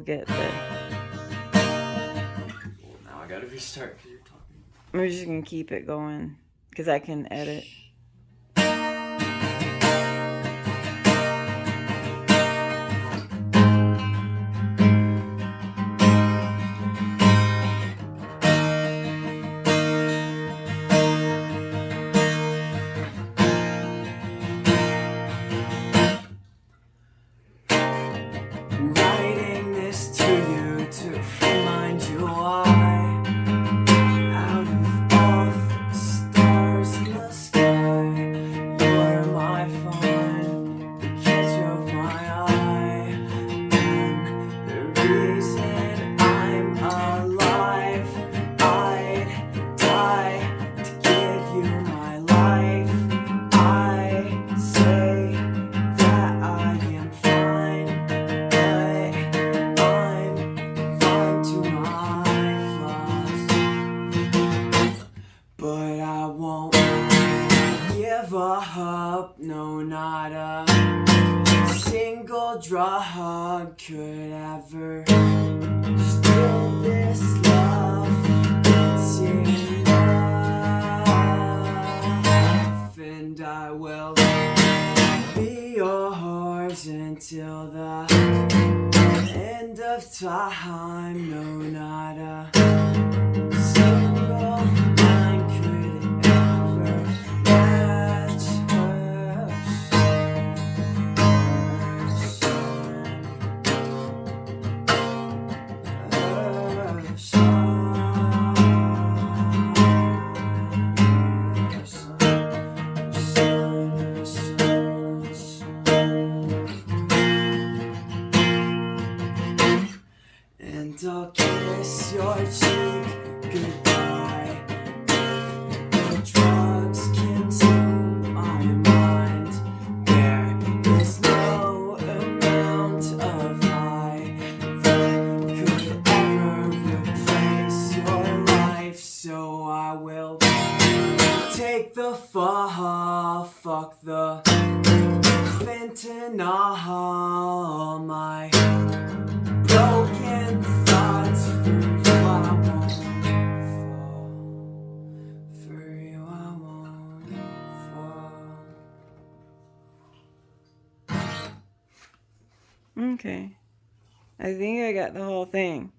get that. Now I gotta restart because you're talking. We're just gonna keep it going because I can edit. Give up No, not a single drug Could ever steal this love. It's enough And I will be yours until the end of time. No, not a And I'll kiss your cheek goodbye. The drugs consume my mind. There is no amount of high that could ever replace your life. So I will take the fall. Fuck the fentanyl. My Okay. I think I got the whole thing.